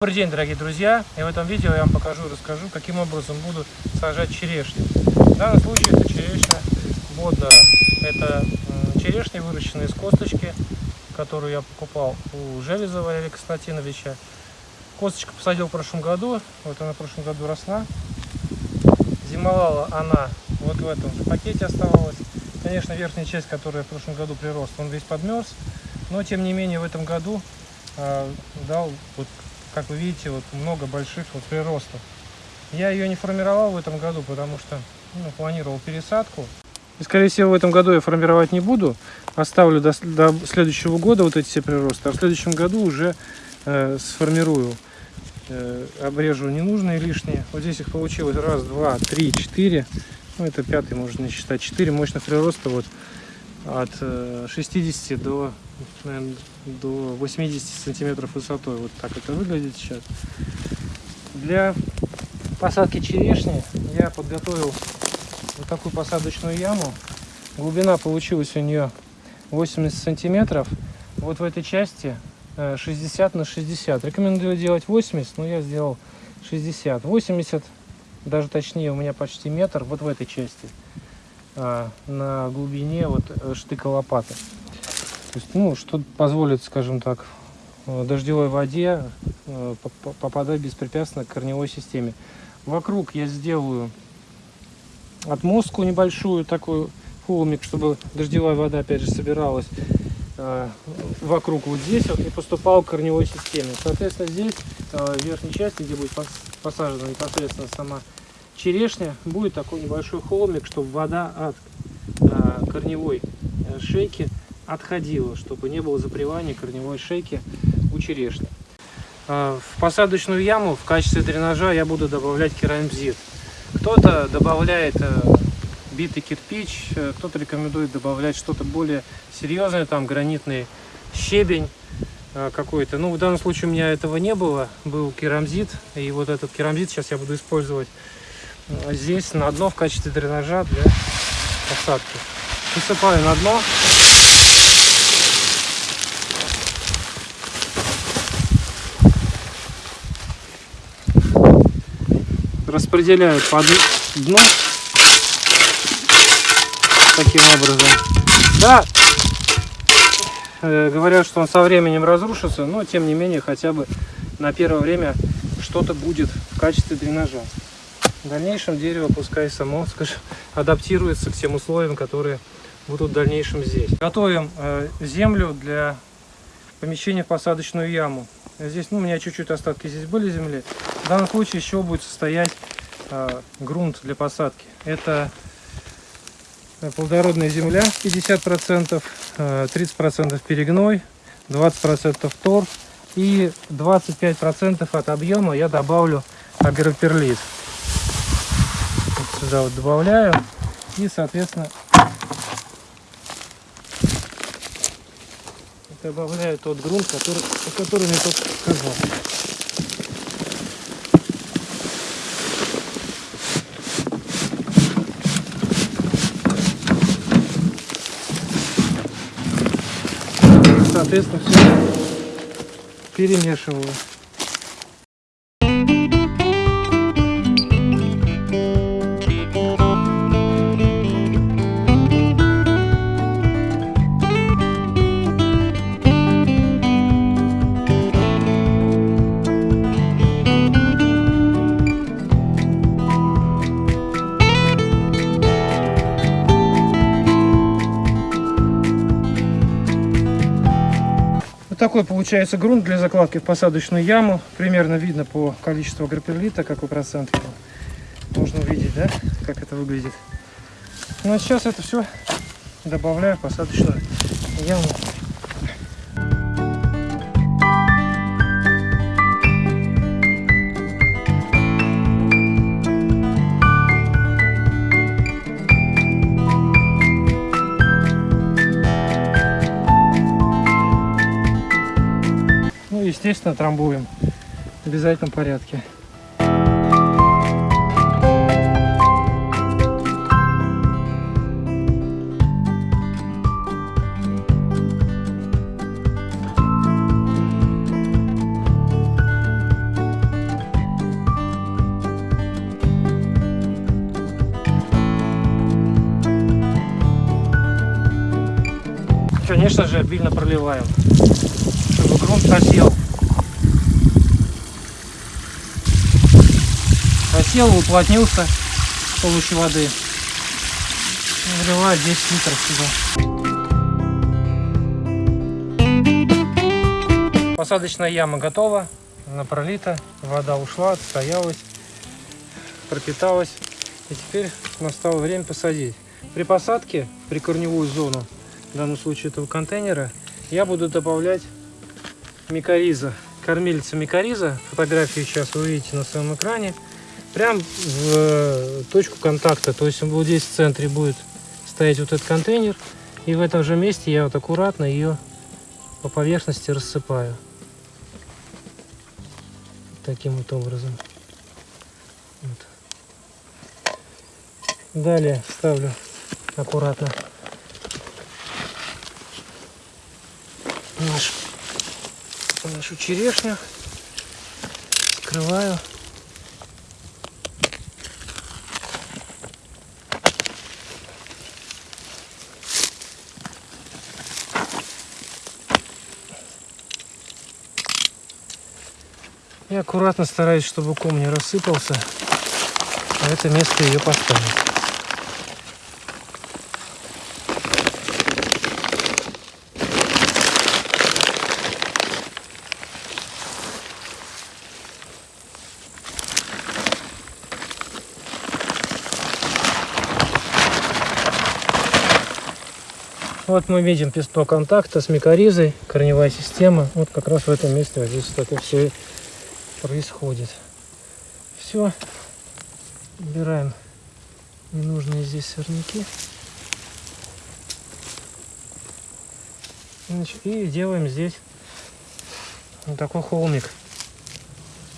Добрый день, дорогие друзья! И в этом видео я вам покажу и расскажу, каким образом буду сажать черешню. В данном случае это черешня Боднера. Это черешня, выращенная из косточки, которую я покупал у Железова Олега Константиновича. Косточку посадил в прошлом году, вот она в прошлом году росла. Зимовала она вот в этом же пакете оставалась. Конечно, верхняя часть, которая в прошлом году прирост, он весь подмерз. Но, тем не менее, в этом году э, дал вот как вы видите, вот много больших вот приростов. Я ее не формировал в этом году, потому что ну, планировал пересадку. И, скорее всего, в этом году я формировать не буду. Оставлю до, до следующего года вот эти все приросты. А в следующем году уже э, сформирую. Э, обрежу ненужные лишние. Вот здесь их получилось раз, два, три, четыре. Ну, это пятый можно считать. Четыре мощных прироста вот от 60 э, до, наверное, до 80 сантиметров высотой. Вот так это выглядит сейчас. Для посадки черешни я подготовил вот такую посадочную яму. Глубина получилась у нее 80 сантиметров. Вот в этой части 60 э, на 60. Рекомендую делать 80, но я сделал 60. 80, даже точнее, у меня почти метр вот в этой части. А, на глубине вот э, штыка лопаты. То есть, ну, что позволит, скажем так, э, дождевой воде э, попадать беспрепятственно к корневой системе. Вокруг я сделаю отмостку небольшую, такую холмик, чтобы дождевая вода опять же собиралась вокруг вот здесь вот и поступала к корневой системе. Соответственно, здесь в верхней части, где будет посажена непосредственно сама черешня, будет такой небольшой холмик, чтобы вода от а, корневой э, шейки отходила, чтобы не было запревания корневой шейки у черешни. А, в посадочную яму в качестве дренажа я буду добавлять керамзит. Кто-то добавляет э, битый кирпич, э, кто-то рекомендует добавлять что-то более серьезное, там гранитный щебень какой-то. Ну, в данном случае у меня этого не было, был керамзит, и вот этот керамзит сейчас я буду использовать здесь на дно в качестве дренажа для посадки. Высыпаю на дно. Распределяю по дну таким образом. Да, э, говорят, что он со временем разрушится, но тем не менее хотя бы на первое время что-то будет в качестве дренажа. В дальнейшем дерево пускай само, скажем, адаптируется к тем условиям, которые будут в дальнейшем здесь. Готовим э, землю для помещения в посадочную яму. Здесь, ну, у меня чуть-чуть остатки здесь были земли. В данном случае еще будет состоять э, грунт для посадки. Это э, плодородная земля 50%, 30% э, перегной, 20% торф и 25% от объема я добавлю агроперлит сюда вот добавляю. И соответственно добавляю тот грунт который о котором я только сказал. Соответственно все перемешиваю такой получается грунт для закладки в посадочную яму. Примерно видно по количеству агроперлита, какой процент можно увидеть, да, как это выглядит. Ну а сейчас это все добавляю в посадочную яму. естественно, трамбуем в обязательном порядке. конечно же обильно проливаем грунт просел. Просел, уплотнился с помощью воды. Наливаю 10 литров сюда. Посадочная яма готова, она пролита, вода ушла, отстоялась, пропиталась. И теперь настало время посадить. При посадке, при корневую зону, в данном случае этого контейнера, я буду добавлять микориза, кормильца микориза. Фотографию сейчас вы увидите на своем экране. Прям в э, точку контакта, то есть вот здесь в центре будет стоять вот этот контейнер. И в этом же месте я вот аккуратно ее по поверхности рассыпаю. Таким вот образом. Вот. Далее ставлю аккуратно наш, нашу черешню. Скрываю. И аккуратно стараюсь, чтобы ком не рассыпался. На это место ее поставить. Вот мы видим песто контакта с микоризой, корневая система. Вот как раз в этом месте вот здесь так и все происходит. Все. Убираем ненужные здесь сорняки. И делаем здесь вот такой холмик.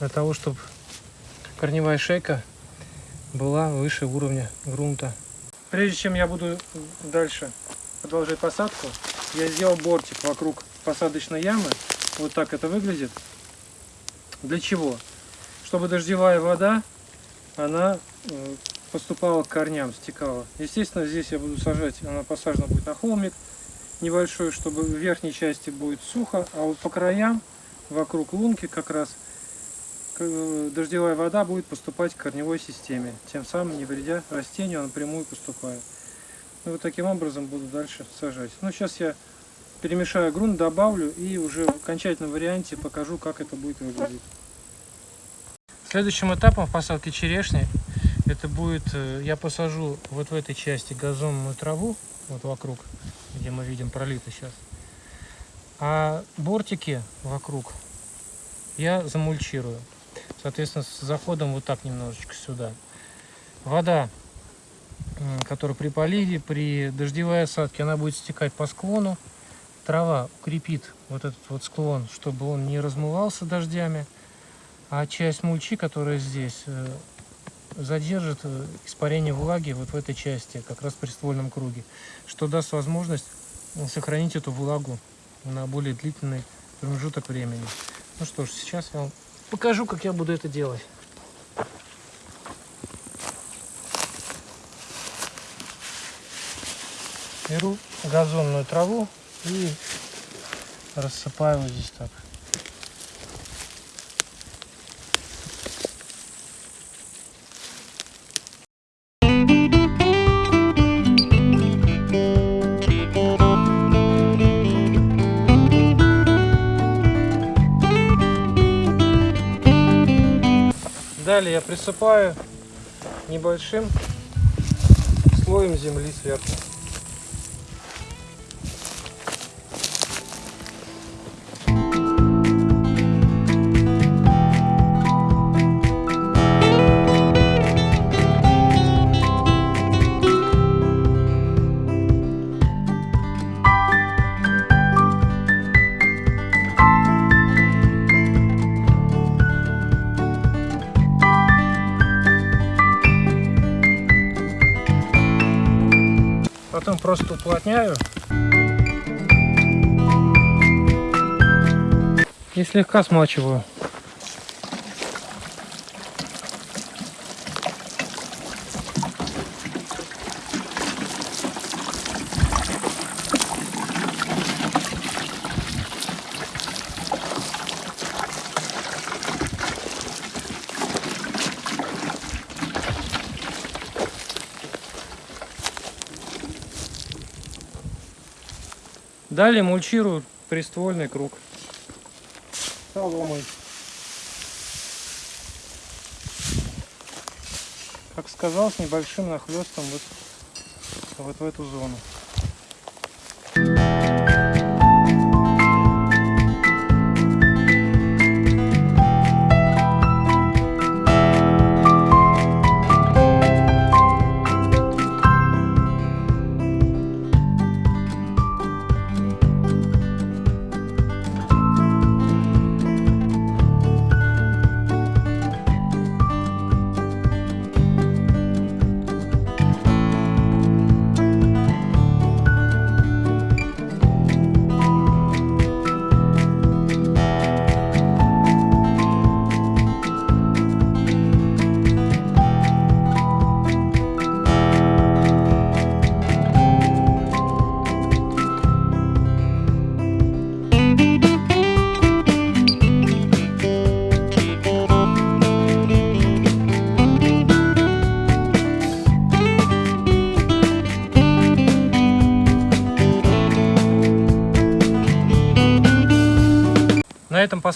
Для того, чтобы корневая шейка была выше уровня грунта. Прежде чем я буду дальше продолжать посадку, я сделал бортик вокруг посадочной ямы. Вот так это выглядит. Для чего? Чтобы дождевая вода, она э, поступала к корням, стекала. Естественно, здесь я буду сажать, она посажена будет на холмик небольшой, чтобы в верхней части будет сухо, а вот по краям, вокруг лунки как раз, э, дождевая вода будет поступать к корневой системе, тем самым не вредя растению, а напрямую поступает. И вот таким образом буду дальше сажать. Ну, сейчас я перемешаю грунт, добавлю и уже в окончательном варианте покажу, как это будет выглядеть. Следующим этапом в посадке черешни это будет, э, я посажу вот в этой части газонную траву, вот вокруг, где мы видим пролито сейчас. А бортики вокруг я замульчирую. Соответственно, с заходом вот так немножечко сюда. Вода которую при поливе, при дождевой осадке, она будет стекать по склону. Трава укрепит вот этот вот склон, чтобы он не размывался дождями. А часть мульчи, которая здесь, э, задержит э, испарение влаги вот в этой части, как раз при ствольном круге, что даст возможность сохранить эту влагу на более длительный промежуток времени. Ну что ж, сейчас я вам покажу, как я буду это делать. Беру газонную траву и рассыпаю вот здесь так. Далее я присыпаю небольшим слоем земли сверху. Потом просто уплотняю. И слегка смачиваю. Далее мульчирую приствольный круг соломой. Как сказал, с небольшим нахлестом вот, вот в эту зону.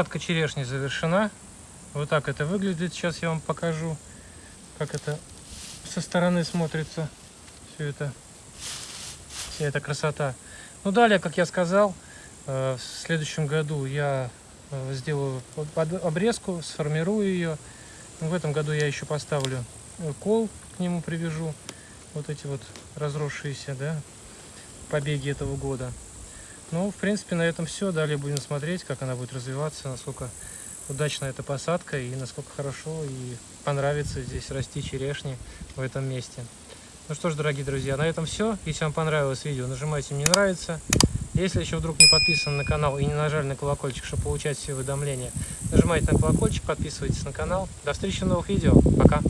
Посадка черешни завершена. Вот так это выглядит. Сейчас я вам покажу, как это со стороны смотрится. Все это, вся эта красота. Ну, далее, как я сказал, э, в следующем году я э, сделаю обрезку, сформирую ее. В этом году я еще поставлю э, кол, к нему привяжу. Вот эти вот разросшиеся, да, побеги этого года. Ну, в принципе, на этом все. Далее будем смотреть, как она будет развиваться, насколько удачна эта посадка и насколько хорошо и понравится здесь расти черешни в этом месте. Ну что ж, дорогие друзья, на этом все. Если вам понравилось видео, нажимайте «Мне нравится». Если еще вдруг не подписаны на канал и не нажали на колокольчик, чтобы получать все уведомления, нажимайте на колокольчик, подписывайтесь на канал. До встречи в новых видео. Пока!